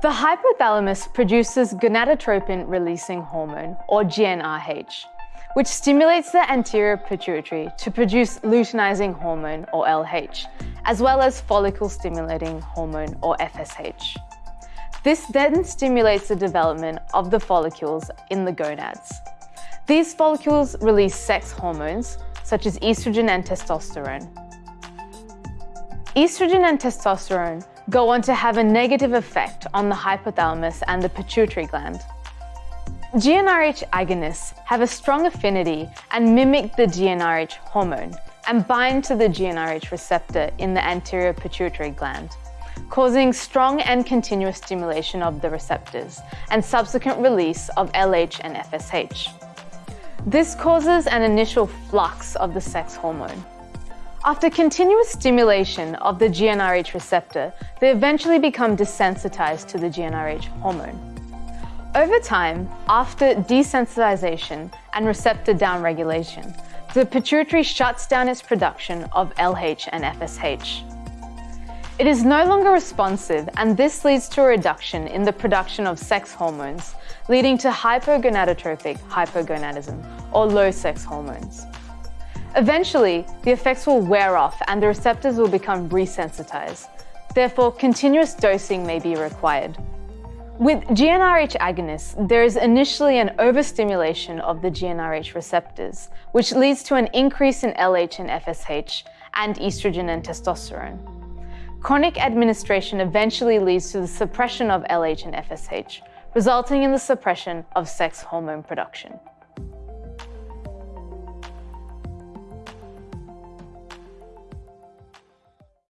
The hypothalamus produces gonadotropin-releasing hormone, or GnRH, which stimulates the anterior pituitary to produce luteinizing hormone, or LH, as well as follicle-stimulating hormone, or FSH. This then stimulates the development of the follicles in the gonads. These follicles release sex hormones, such as estrogen and testosterone. Estrogen and testosterone go on to have a negative effect on the hypothalamus and the pituitary gland. GnRH agonists have a strong affinity and mimic the GnRH hormone and bind to the GnRH receptor in the anterior pituitary gland, causing strong and continuous stimulation of the receptors and subsequent release of LH and FSH. This causes an initial flux of the sex hormone. After continuous stimulation of the GnRH receptor, they eventually become desensitized to the GnRH hormone. Over time, after desensitization and receptor downregulation, the pituitary shuts down its production of LH and FSH. It is no longer responsive and this leads to a reduction in the production of sex hormones, leading to hypogonadotropic hypogonadism, or low sex hormones. Eventually, the effects will wear off and the receptors will become resensitized. Therefore, continuous dosing may be required. With GnRH agonists, there is initially an overstimulation of the GnRH receptors, which leads to an increase in LH and FSH and estrogen and testosterone. Chronic administration eventually leads to the suppression of LH and FSH, resulting in the suppression of sex hormone production.